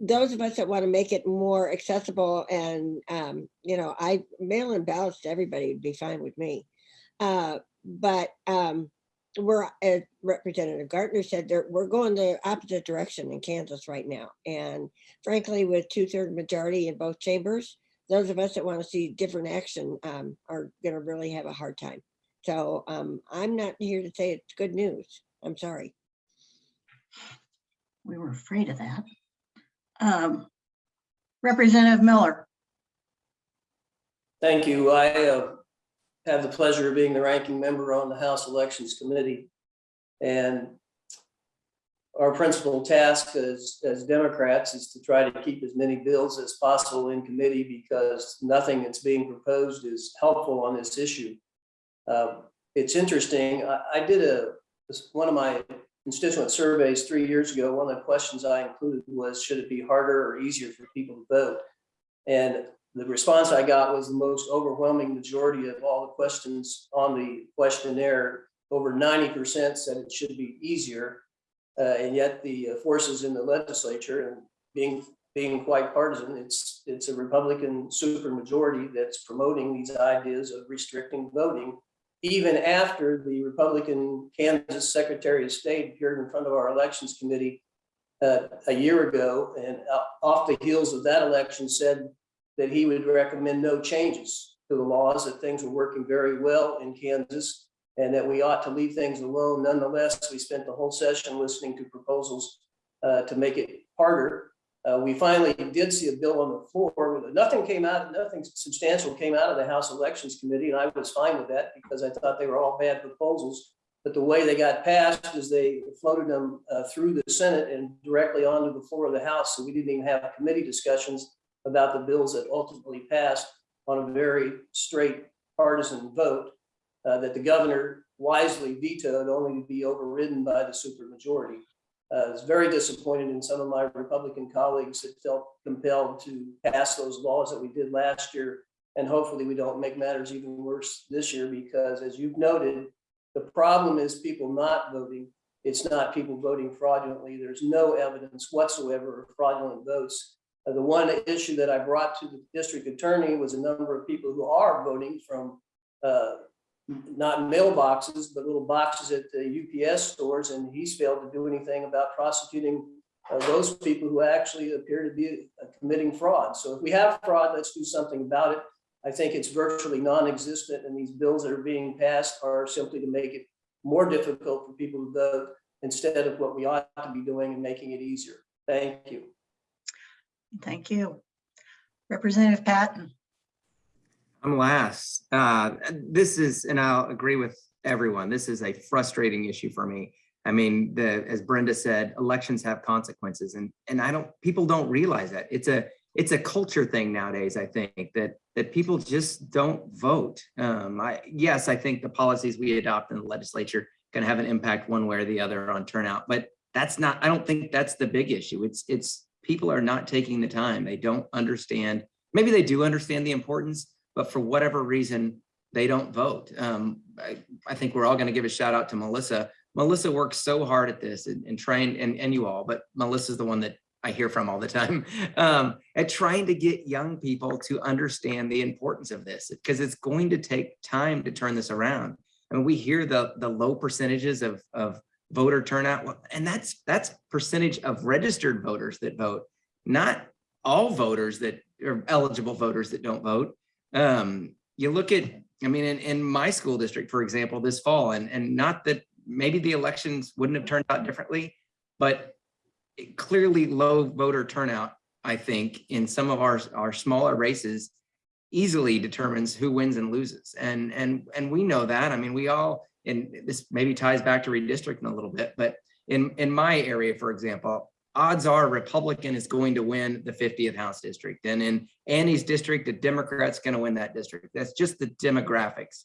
those of us that want to make it more accessible and, um, you know, I mail in ballots to everybody would be fine with me. Uh, but, um, we're, as Representative Gartner said, we're going the opposite direction in Kansas right now. And frankly, with two third majority in both chambers, those of us that want to see different action, um, are gonna really have a hard time. So, um, I'm not here to say it's good news. I'm sorry. We were afraid of that. Um, Representative Miller. Thank you. I uh, have the pleasure of being the ranking member on the House Elections Committee. And our principal task as, as Democrats is to try to keep as many bills as possible in committee because nothing that's being proposed is helpful on this issue. Um, It's interesting. I, I did a, one of my constituent surveys three years ago. One of the questions I included was, should it be harder or easier for people to vote? And the response I got was the most overwhelming majority of all the questions on the questionnaire over ninety percent said it should be easier. Uh, and yet the uh, forces in the legislature and being, being quite partisan, it's, it's a Republican supermajority that's promoting these ideas of restricting voting. Even after the Republican Kansas Secretary of State appeared in front of our elections committee uh, a year ago and uh, off the heels of that election said that he would recommend no changes to the laws, that things were working very well in Kansas and that we ought to leave things alone. Nonetheless, we spent the whole session listening to proposals uh, to make it harder. Uh, we finally did see a bill on the floor. Nothing came out, nothing substantial came out of the House Elections Committee, and I was fine with that because I thought they were all bad proposals. But the way they got passed is they floated them uh, through the Senate and directly onto the floor of the House. So we didn't even have committee discussions about the bills that ultimately passed on a very straight partisan vote uh, that the governor wisely vetoed only to be overridden by the supermajority. Uh, I was very disappointed in some of my Republican colleagues that felt compelled to pass those laws that we did last year. And hopefully we don't make matters even worse this year because as you've noted, the problem is people not voting. It's not people voting fraudulently. There's no evidence whatsoever of fraudulent votes. Uh, the one issue that I brought to the district attorney was a number of people who are voting from uh, not mailboxes, but little boxes at the UPS stores, and he's failed to do anything about prosecuting uh, those people who actually appear to be uh, committing fraud. So if we have fraud, let's do something about it. I think it's virtually non-existent, and these bills that are being passed are simply to make it more difficult for people to vote instead of what we ought to be doing and making it easier. Thank you. Thank you. Representative Patton. I'm last. Uh, this is, and I'll agree with everyone, this is a frustrating issue for me. I mean, the, as Brenda said, elections have consequences and, and I don't, people don't realize that. It's a, it's a culture thing nowadays, I think, that, that people just don't vote. Um, I, yes, I think the policies we adopt in the legislature can have an impact one way or the other on turnout, but that's not, I don't think that's the big issue. It's, it's, people are not taking the time. They don't understand, maybe they do understand the importance, but for whatever reason, they don't vote. Um, I, I think we're all going to give a shout out to Melissa. Melissa works so hard at this and, and trying, and, and you all, but Melissa's the one that I hear from all the time, um, at trying to get young people to understand the importance of this, because it's going to take time to turn this around. I mean, we hear the, the low percentages of, of voter turnout, and that's, that's percentage of registered voters that vote, not all voters that are eligible voters that don't vote. Um, you look at, I mean, in, in my school district, for example, this fall, and, and not that maybe the elections wouldn't have turned out differently, but clearly low voter turnout, I think, in some of our, our smaller races easily determines who wins and loses. And, and, and we know that. I mean, we all, and this maybe ties back to redistricting a little bit, but in, in my area, for example, odds are Republican is going to win the 50th House district. And in Annie's district, a Democrat's going to win that district. That's just the demographics.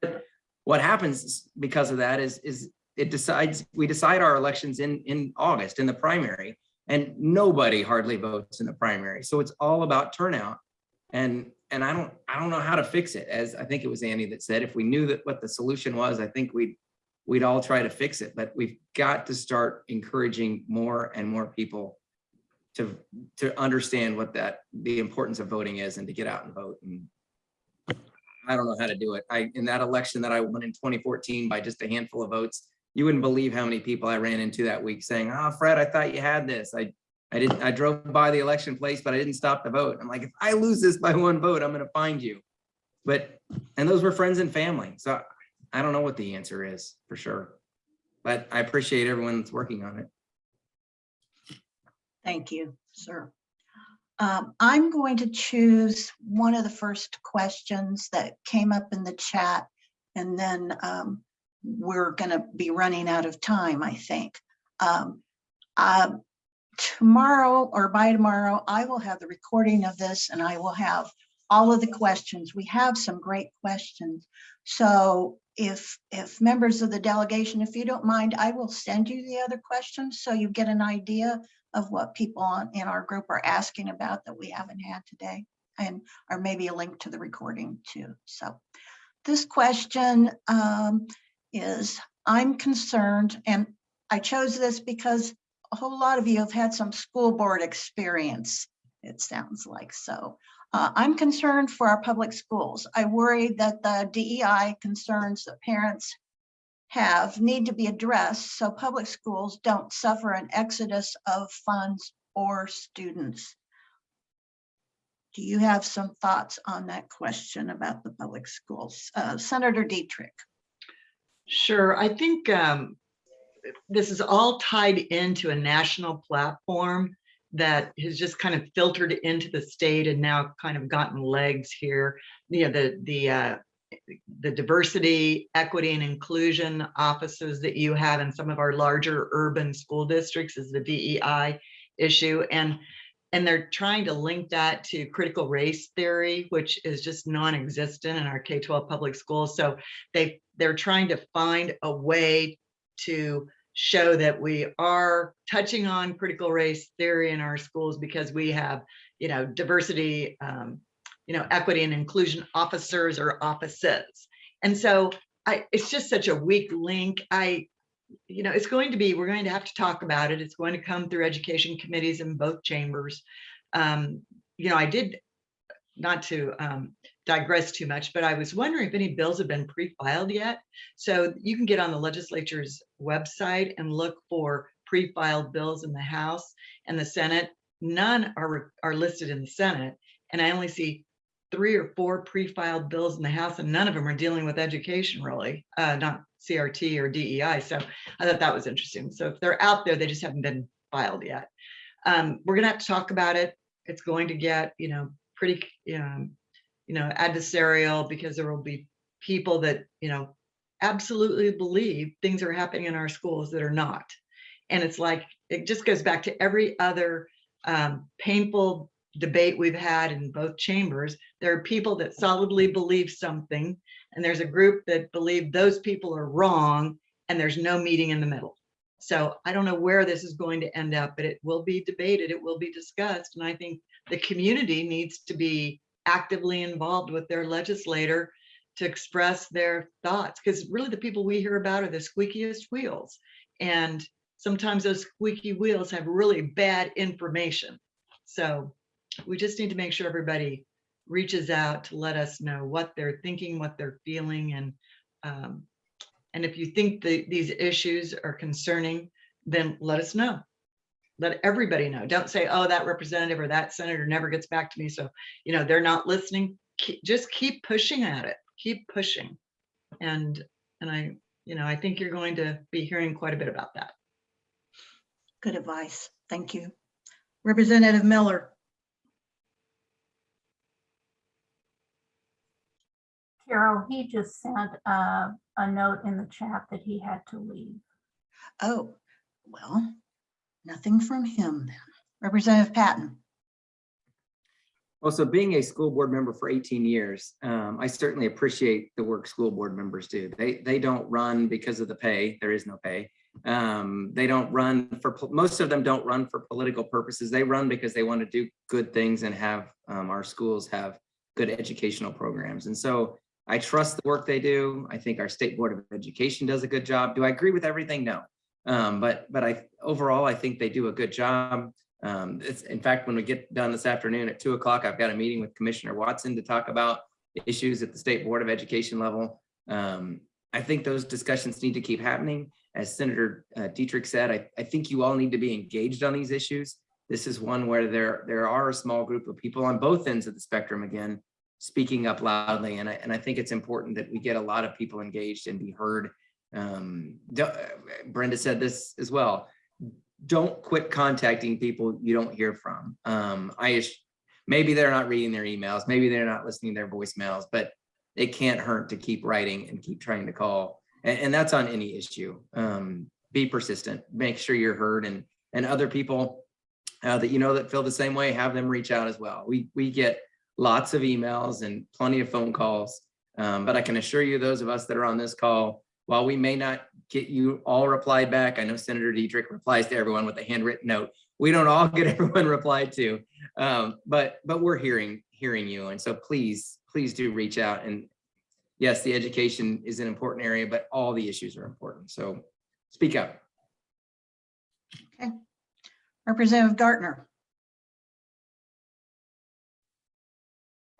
But what happens because of that is, is it decides, we decide our elections in, in August in the primary and nobody hardly votes in the primary. So it's all about turnout. And, and I don't, I don't know how to fix it. As I think it was Annie that said, if we knew that what the solution was, I think we'd, we'd all try to fix it, but we've got to start encouraging more and more people to, to understand what that, the importance of voting is and to get out and vote. And I don't know how to do it. I, in that election that I won in 2014 by just a handful of votes, you wouldn't believe how many people I ran into that week saying, oh, Fred, I thought you had this. I, I didn't, I drove by the election place, but I didn't stop to vote. I'm like, if I lose this by one vote, I'm going to find you. But, and those were friends and family. So I don't know what the answer is for sure, but I appreciate everyone that's working on it. Thank you, sir. Um, I'm going to choose one of the first questions that came up in the chat, and then um, we're going to be running out of time, I think. Um, um, tomorrow or by tomorrow, I will have the recording of this and I will have all of the questions. We have some great questions. So if, if members of the delegation, if you don't mind, I will send you the other questions so you get an idea of what people on, in our group are asking about that we haven't had today. And, or maybe a link to the recording too. So this question um, is I'm concerned, and I chose this because a whole lot of you have had some school board experience, it sounds like so. Uh, I'm concerned for our public schools. I worry that the DEI concerns that parents have need to be addressed so public schools don't suffer an exodus of funds or students. Do you have some thoughts on that question about the public schools? Uh, Senator Dietrich? Sure, I think um, this is all tied into a national platform that has just kind of filtered into the state and now kind of gotten legs here. You know, the the uh, the diversity, equity, and inclusion offices that you have in some of our larger urban school districts is the DEI issue, and and they're trying to link that to critical race theory, which is just non-existent in our K-12 public schools. So they they're trying to find a way to show that we are touching on critical race theory in our schools because we have, you know, diversity, um, you know, equity and inclusion officers or offices. And so I, it's just such a weak link. I, you know, it's going to be, we're going to have to talk about it. It's going to come through education committees in both chambers. Um, you know, I did, not to um, digress too much, but I was wondering if any bills have been pre-filed yet. So you can get on the legislature's website and look for pre-filed bills in the House and the Senate. None are, are listed in the Senate. And I only see three or four pre-filed bills in the House and none of them are dealing with education really, uh, not CRT or DEI. So I thought that was interesting. So if they're out there, they just haven't been filed yet. Um, we're gonna have to talk about it. It's going to get, you know, pretty, um, you know, adversarial because there will be people that, you know, absolutely believe things are happening in our schools that are not. And it's like, it just goes back to every other um, painful debate we've had in both chambers. There are people that solidly believe something, and there's a group that believe those people are wrong, and there's no meeting in the middle. So I don't know where this is going to end up, but it will be debated, it will be discussed, and I think the community needs to be actively involved with their legislator to express their thoughts because really the people we hear about are the squeakiest wheels. And sometimes those squeaky wheels have really bad information. So we just need to make sure everybody reaches out to let us know what they're thinking what they're feeling and um, and if you think that these issues are concerning then let us know let everybody know. Don't say, oh, that representative or that senator never gets back to me. So, you know, they're not listening. Keep, just keep pushing at it. Keep pushing. And, and I, you know, I think you're going to be hearing quite a bit about that. Good advice. Thank you. Representative Miller? Carol, he just sent uh, a note in the chat that he had to leave. Oh, well, nothing from him. Representative Patton? Well, so being a school board member for 18 years, um, I certainly appreciate the work school board members do. They they don't run because of the pay. There is no pay. Um, they don't run for most of them don't run for political purposes. They run because they want to do good things and have um, our schools have good educational programs. And so I trust the work they do. I think our state board of education does a good job. Do I agree with everything? No. Um, but but I overall I think they do a good job. Um, in fact when we get done this afternoon at two o'clock, I've got a meeting with Commissioner Watson to talk about issues at the state board of education level. Um, I think those discussions need to keep happening. As Senator uh, Dietrich said, I, I think you all need to be engaged on these issues. This is one where there there are a small group of people on both ends of the spectrum again speaking up loudly, and I and I think it's important that we get a lot of people engaged and be heard um, Brenda said this as well. Don't quit contacting people you don't hear from. Um, I maybe they're not reading their emails, maybe they're not listening to their voicemails, but it can't hurt to keep writing and keep trying to call. And, and that's on any issue. Um, be persistent, make sure you're heard and and other people uh, that you know that feel the same way, have them reach out as well. We we get lots of emails and plenty of phone calls, um, but I can assure you, those of us that are on this call, while we may not get you all replied back, I know Senator Dietrich replies to everyone with a handwritten note. We don't all get everyone replied to, um, but but we're hearing hearing you, and so please please do reach out and yes, the education is an important area, but all the issues are important. So speak up. Okay, Representative Gartner.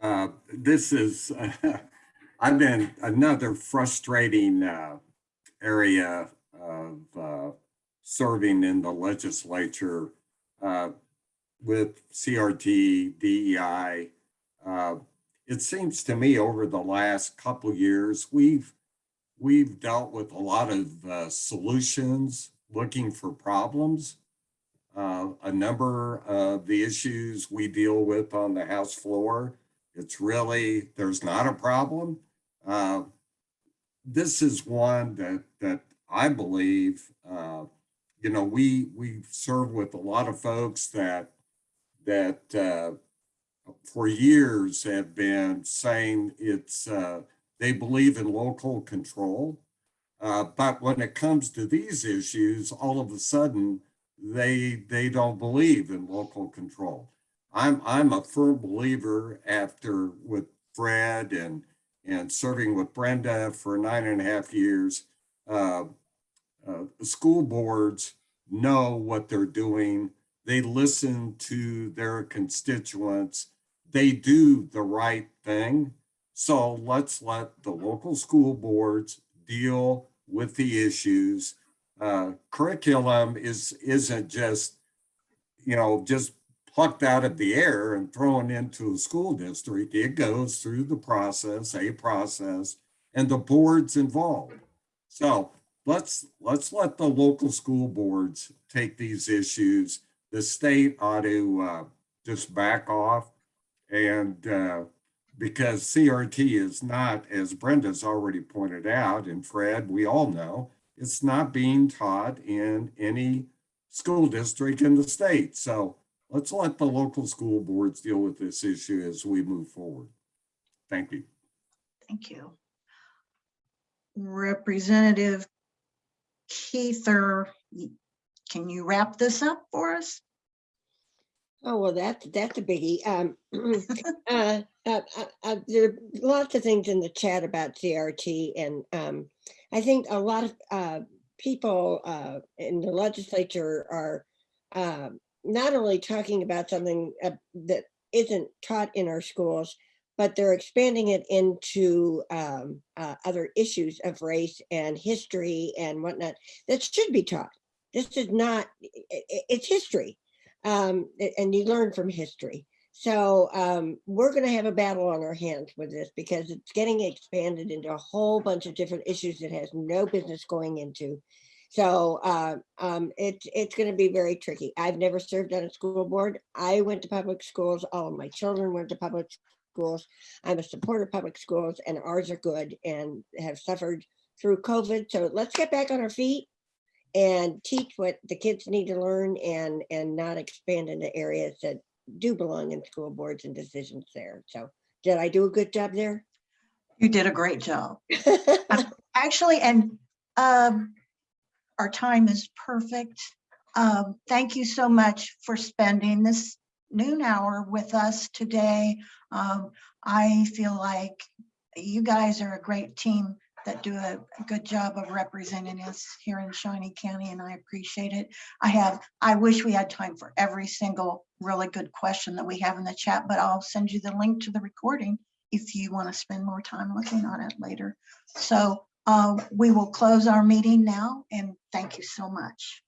Uh, This is, I've been another frustrating uh, area of uh, serving in the legislature uh, with CRT, DEI. Uh, It seems to me over the last couple years, we've, we've dealt with a lot of uh, solutions, looking for problems. Uh, A number of the issues we deal with on the House floor it's really, there's not a problem. Uh, This is one that, that I believe, uh, you know, we, we serve with a lot of folks that, that uh, for years have been saying it's, uh, they believe in local control. Uh, But when it comes to these issues, all of a sudden, they, they don't believe in local control. I'm I'm a firm believer after with Fred and and serving with Brenda for nine and a half years. Uh, uh, school boards know what they're doing. They listen to their constituents. They do the right thing. So let's let the local school boards deal with the issues. Uh, curriculum is isn't just you know just plucked out of the air and thrown into a school district. It goes through the process, a process, and the boards involved. So let's let's let the local school boards take these issues. The state ought to uh, just back off, and uh, because CRT is not, as Brenda's already pointed out, and Fred, we all know, it's not being taught in any school district in the state. So let's let the local school boards deal with this issue as we move forward. Thank you. Thank you. Representative Kuether, y- can you wrap this up for us? Oh, well, that's, that's a biggie. Um, uh, uh, uh, uh, there are lots of things in the chat about CRT and, um, I think a lot of, uh, people, uh, in the legislature are, um, not only talking about something uh, that isn't taught in our schools, but they're expanding it into, um, uh, other issues of race and history and whatnot that should be taught. This is not, it's history um, and you learn from history. So um, we're going to have a battle on our hands with this because it's getting expanded into a whole bunch of different issues that has no business going into. So uh, um, it's it's going to be very tricky. I've never served on a school board. I went to public schools. All of my children went to public schools. I'm a supporter of public schools, and ours are good and have suffered through COVID. So let's get back on our feet and teach what the kids need to learn and and not expand into areas that do belong in school boards and decisions there. So did I do a good job there? You did a great job. Actually, and um, our time is perfect. Um, Thank you so much for spending this noon hour with us today. Um, I feel like you guys are a great team that do a good job of representing us here in Shawnee County, and I appreciate it. I have, I wish we had time for every single really good question that we have in the chat, but I'll send you the link to the recording if you want to spend more time looking on it later. So uh, we will close our meeting now and thank you so much.